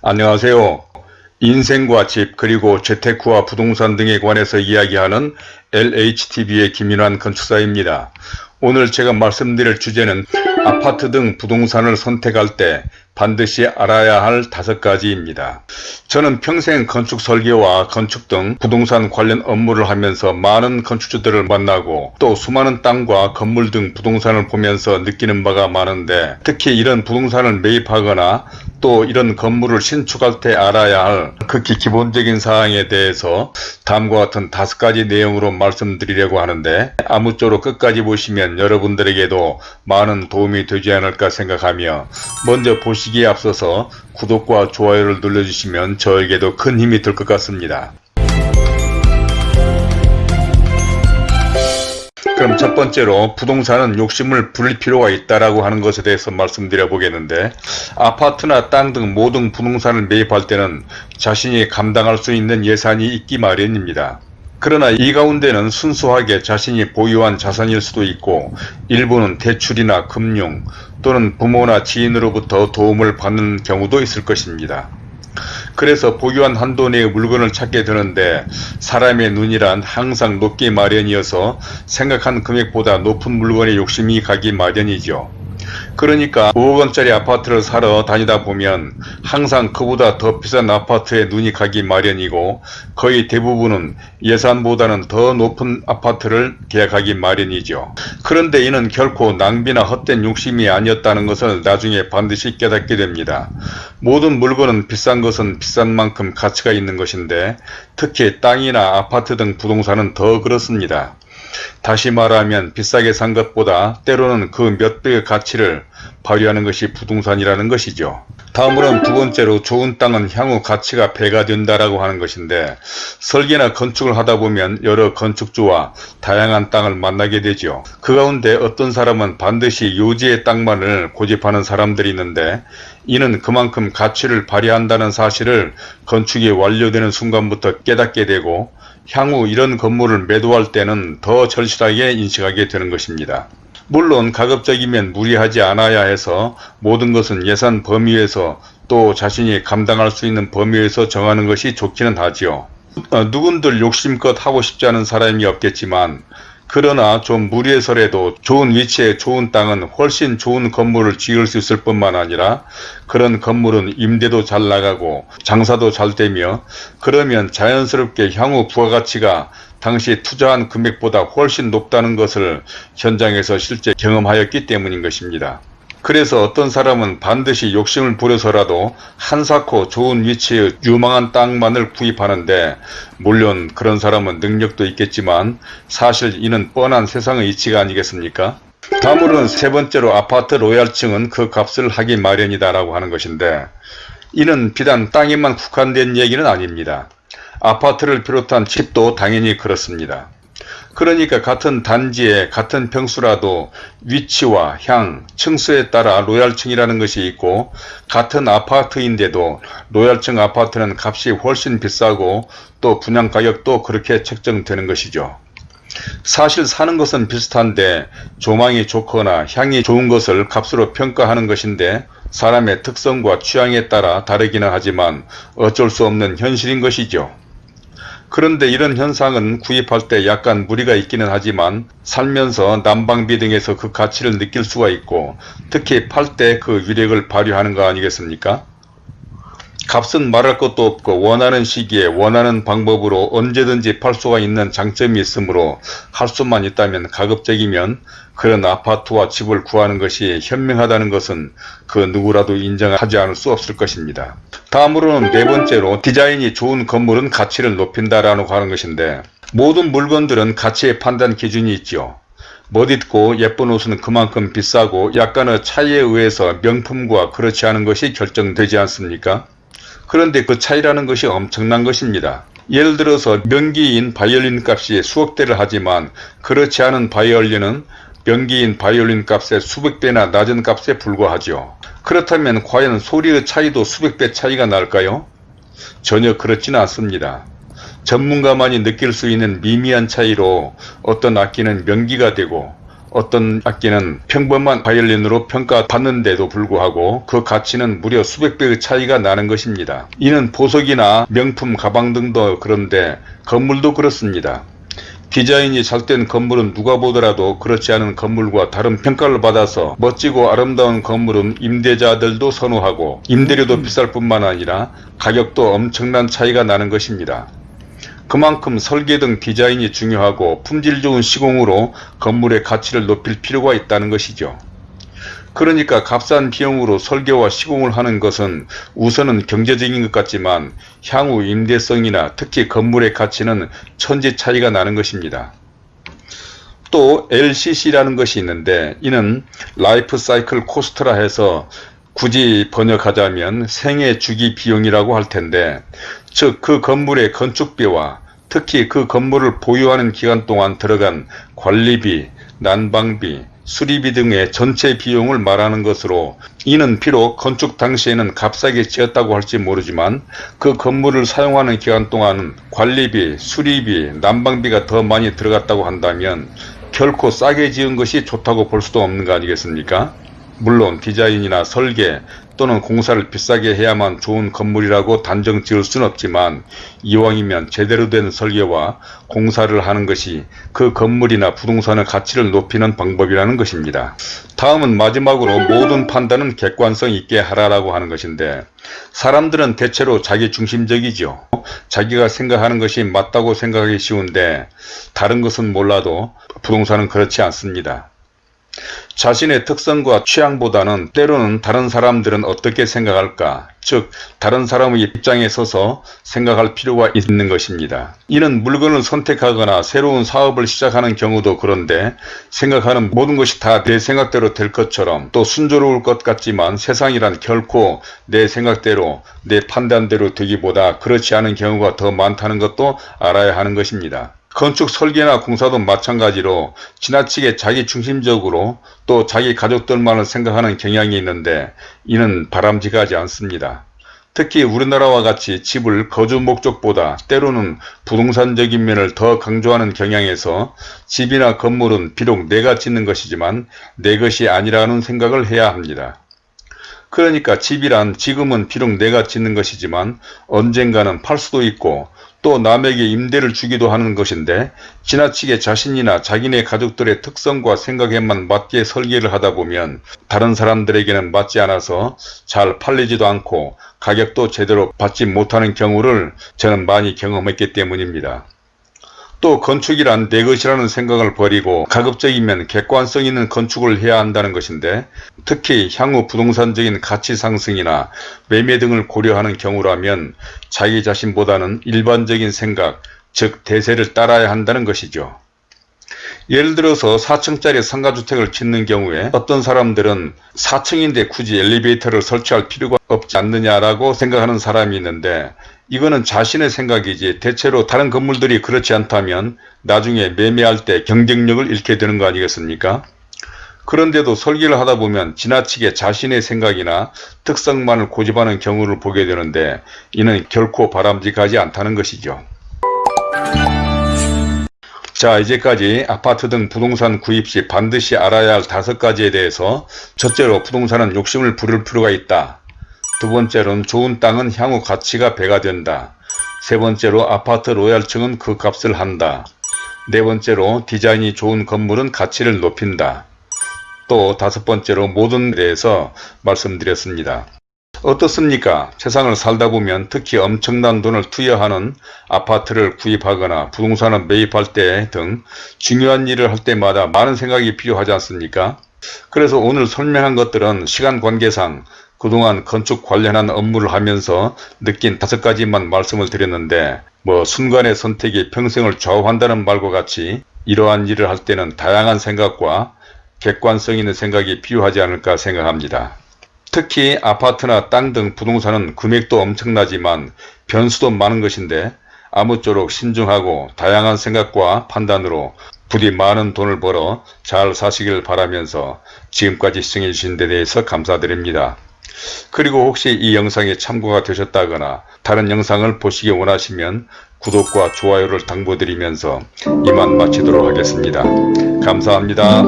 안녕하세요. 인생과 집 그리고 재테크와 부동산 등에 관해서 이야기하는 LHTV의 김인환 건축사입니다. 오늘 제가 말씀드릴 주제는 아파트 등 부동산을 선택할 때 반드시 알아야 할 다섯 가지입니다. 저는 평생 건축 설계와 건축 등 부동산 관련 업무를 하면서 많은 건축주들을 만나고 또 수많은 땅과 건물 등 부동산을 보면서 느끼는 바가 많은데 특히 이런 부동산을 매입하거나 또 이런 건물을 신축할 때 알아야 할 극히 기본적인 사항에 대해서 다음과 같은 다섯 가지 내용으로 말씀드리려고 하는데 아무쪼록 끝까지 보시면 여러분들에게도 많은 도움이 되지 않을까 생각하며 먼저 보시 기에 앞서서 구독과 좋아요를 눌러주시면 저에게도 큰 힘이 될 것 같습니다. 그럼 첫 번째로 부동산은 욕심을 부릴 필요가 있다라고 하는 것에 대해서 말씀드려 보겠는데 아파트나 땅 등 모든 부동산을 매입할 때는 자신이 감당할 수 있는 예산이 있기 마련입니다. 그러나 이 가운데는 순수하게 자신이 보유한 자산일 수도 있고 일부는 대출이나 금융 또는 부모나 지인으로부터 도움을 받는 경우도 있을 것입니다. 그래서 보유한 한도 내의 물건을 찾게 되는데 사람의 눈이란 항상 높기 마련이어서 생각한 금액보다 높은 물건에 욕심이 가기 마련이죠. 그러니까 5억 원짜리 아파트를 사러 다니다 보면 항상 그보다 더 비싼 아파트에 눈이 가기 마련이고 거의 대부분은 예산보다는 더 높은 아파트를 계약하기 마련이죠. 그런데 이는 결코 낭비나 헛된 욕심이 아니었다는 것을 나중에 반드시 깨닫게 됩니다. 모든 물건은 비싼 것은 비싼 만큼 가치가 있는 것인데 특히 땅이나 아파트 등 부동산은 더 그렇습니다. 다시 말하면 비싸게 산 것보다 때로는 그 몇 배의 가치를 발휘하는 것이 부동산이라는 것이죠. 다음으로는 두 번째로 좋은 땅은 향후 가치가 배가 된다라고 하는 것인데 설계나 건축을 하다 보면 여러 건축주와 다양한 땅을 만나게 되죠. 그 가운데 어떤 사람은 반드시 요지의 땅만을 고집하는 사람들이 있는데 이는 그만큼 가치를 발휘한다는 사실을 건축이 완료되는 순간부터 깨닫게 되고 향후 이런 건물을 매도할 때는 더 절실하게 인식하게 되는 것입니다. 물론 가급적이면 무리하지 않아야 해서 모든 것은 예산 범위에서 또 자신이 감당할 수 있는 범위에서 정하는 것이 좋기는 하지요. 어, 누군들 욕심껏 하고 싶지 않은 사람이 없겠지만 그러나 좀 무리해서라도 좋은 위치에 좋은 땅은 훨씬 좋은 건물을 지을 수 있을 뿐만 아니라 그런 건물은 임대도 잘 나가고 장사도 잘 되며 그러면 자연스럽게 향후 부가가치가 당시 투자한 금액보다 훨씬 높다는 것을 현장에서 실제 경험하였기 때문인 것입니다. 그래서 어떤 사람은 반드시 욕심을 부려서라도 한사코 좋은 위치의 유망한 땅만을 구입하는데 물론 그런 사람은 능력도 있겠지만 사실 이는 뻔한 세상의 이치가 아니겠습니까? 다음으로는 세 번째로 아파트 로얄층은 그 값을 하기 마련이다 라고 하는 것인데 이는 비단 땅에만 국한된 얘기는 아닙니다. 아파트를 비롯한 집도 당연히 그렇습니다. 그러니까 같은 단지에 같은 평수라도 위치와 향, 층수에 따라 로얄층이라는 것이 있고 같은 아파트인데도 로얄층 아파트는 값이 훨씬 비싸고 또 분양가격도 그렇게 책정되는 것이죠. 사실 사는 것은 비슷한데 조망이 좋거나 향이 좋은 것을 값으로 평가하는 것인데 사람의 특성과 취향에 따라 다르기는 하지만 어쩔 수 없는 현실인 것이죠. 그런데 이런 현상은 구입할 때 약간 무리가 있기는 하지만 살면서 난방비 등에서 그 가치를 느낄 수가 있고 특히 팔 때 그 위력을 발휘하는 거 아니겠습니까? 값은 말할 것도 없고 원하는 시기에 원하는 방법으로 언제든지 팔 수가 있는 장점이 있으므로 할 수만 있다면 가급적이면 그런 아파트와 집을 구하는 것이 현명하다는 것은 그 누구라도 인정하지 않을 수 없을 것입니다. 다음으로는 네 번째로 디자인이 좋은 건물은 가치를 높인다라고 하는 것인데 모든 물건들은 가치의 판단 기준이 있죠. 멋있고 예쁜 옷은 그만큼 비싸고 약간의 차이에 의해서 명품과 그렇지 않은 것이 결정되지 않습니까? 그런데 그 차이라는 것이 엄청난 것입니다. 예를 들어서 명기인 바이올린 값이 수억 대를 하지만 그렇지 않은 바이올린은 명기인 바이올린 값의 수백 배나 낮은 값에 불과하죠. 그렇다면 과연 소리의 차이도 수백 배 차이가 날까요? 전혀 그렇지는 않습니다. 전문가만이 느낄 수 있는 미미한 차이로 어떤 악기는 명기가 되고 어떤 악기는 평범한 바이올린으로 평가받는데도 불구하고 그 가치는 무려 수백 배의 차이가 나는 것입니다. 이는 보석이나 명품 가방 등도 그런데 건물도 그렇습니다. 디자인이 잘된 건물은 누가 보더라도 그렇지 않은 건물과 다른 평가를 받아서 멋지고 아름다운 건물은 임대자들도 선호하고 임대료도 비쌀 뿐만 아니라 가격도 엄청난 차이가 나는 것입니다. 그만큼 설계 등 디자인이 중요하고 품질 좋은 시공으로 건물의 가치를 높일 필요가 있다는 것이죠. 그러니까 값싼 비용으로 설계와 시공을 하는 것은 우선은 경제적인 것 같지만 향후 임대성이나 특히 건물의 가치는 천지 차이가 나는 것입니다. 또 LCC라는 것이 있는데 이는 life cycle cost라 해서 굳이 번역하자면 생애 주기 비용이라고 할 텐데 즉 그 건물의 건축비와 특히 그 건물을 보유하는 기간 동안 들어간 관리비, 난방비, 수리비 등의 전체 비용을 말하는 것으로 이는 비록 건축 당시에는 값싸게 지었다고 할지 모르지만 그 건물을 사용하는 기간 동안 관리비, 수리비, 난방비가 더 많이 들어갔다고 한다면 결코 싸게 지은 것이 좋다고 볼 수도 없는 거 아니겠습니까? 물론 디자인이나 설계 또는 공사를 비싸게 해야만 좋은 건물이라고 단정 지을 수는 없지만 이왕이면 제대로 된 설계와 공사를 하는 것이 그 건물이나 부동산의 가치를 높이는 방법이라는 것입니다. 다음은 마지막으로 모든 판단은 객관성 있게 하라라고 하는 것인데 사람들은 대체로 자기 중심적이죠. 자기가 생각하는 것이 맞다고 생각하기 쉬운데 다른 것은 몰라도 부동산은 그렇지 않습니다. 자신의 특성과 취향보다는 때로는 다른 사람들은 어떻게 생각할까 즉 다른 사람의 입장에 서서 생각할 필요가 있는 것입니다. 이는 물건을 선택하거나 새로운 사업을 시작하는 경우도 그런데 생각하는 모든 것이 다 내 생각대로 될 것처럼 또 순조로울 것 같지만 세상이란 결코 내 생각대로 내 판단대로 되기보다 그렇지 않은 경우가 더 많다는 것도 알아야 하는 것입니다. 건축 설계나 공사도 마찬가지로 지나치게 자기 중심적으로 또 자기 가족들만을 생각하는 경향이 있는데 이는 바람직하지 않습니다. 특히 우리나라와 같이 집을 거주 목적보다 때로는 부동산적인 면을 더 강조하는 경향에서 집이나 건물은 비록 내가 짓는 것이지만 내 것이 아니라는 생각을 해야 합니다. 그러니까 집이란 지금은 비록 내가 짓는 것이지만 언젠가는 팔 수도 있고 또 남에게 임대를 주기도 하는 것인데 지나치게 자신이나 자기네 가족들의 특성과 생각에만 맞게 설계를 하다 보면 다른 사람들에게는 맞지 않아서 잘 팔리지도 않고 가격도 제대로 받지 못하는 경우를 저는 많이 경험했기 때문입니다. 또 건축이란 내 것이라는 생각을 버리고 가급적이면 객관성 있는 건축을 해야 한다는 것인데 특히 향후 부동산적인 가치 상승이나 매매 등을 고려하는 경우라면 자기 자신보다는 일반적인 생각, 즉 대세를 따라야 한다는 것이죠. 예를 들어서 4층짜리 상가주택을 짓는 경우에 어떤 사람들은 4층인데 굳이 엘리베이터를 설치할 필요가 없지 않느냐라고 생각하는 사람이 있는데 이거는 자신의 생각이지 대체로 다른 건물들이 그렇지 않다면 나중에 매매할 때 경쟁력을 잃게 되는 거 아니겠습니까? 그런데도 설계를 하다 보면 지나치게 자신의 생각이나 특성만을 고집하는 경우를 보게 되는데 이는 결코 바람직하지 않다는 것이죠. 자 이제까지 아파트 등 부동산 구입 시 반드시 알아야 할 다섯 가지에 대해서 첫째로 부동산은 욕심을 부릴 필요가 있다. 두 번째로는 좋은 땅은 향후 가치가 배가 된다. 세 번째로 아파트 로얄층은 그 값을 한다. 네 번째로 디자인이 좋은 건물은 가치를 높인다. 또 다섯 번째로 모든 대해서 말씀드렸습니다. 어떻습니까? 세상을 살다 보면 특히 엄청난 돈을 투여하는 아파트를 구입하거나 부동산을 매입할 때 등 중요한 일을 할 때마다 많은 생각이 필요하지 않습니까? 그래서 오늘 설명한 것들은 시간 관계상 그동안 건축 관련한 업무를 하면서 느낀 다섯 가지만 말씀을 드렸는데 뭐 순간의 선택이 평생을 좌우한다는 말과 같이 이러한 일을 할 때는 다양한 생각과 객관성 있는 생각이 필요하지 않을까 생각합니다. 특히 아파트나 땅 등 부동산은 금액도 엄청나지만 변수도 많은 것인데 아무쪼록 신중하고 다양한 생각과 판단으로 부디 많은 돈을 벌어 잘 사시길 바라면서 지금까지 시청해 주신 데 대해서 감사드립니다. 그리고 혹시 이 영상에 참고가 되셨다거나 다른 영상을 보시기 원하시면 구독과 좋아요를 당부드리면서 이만 마치도록 하겠습니다. 감사합니다.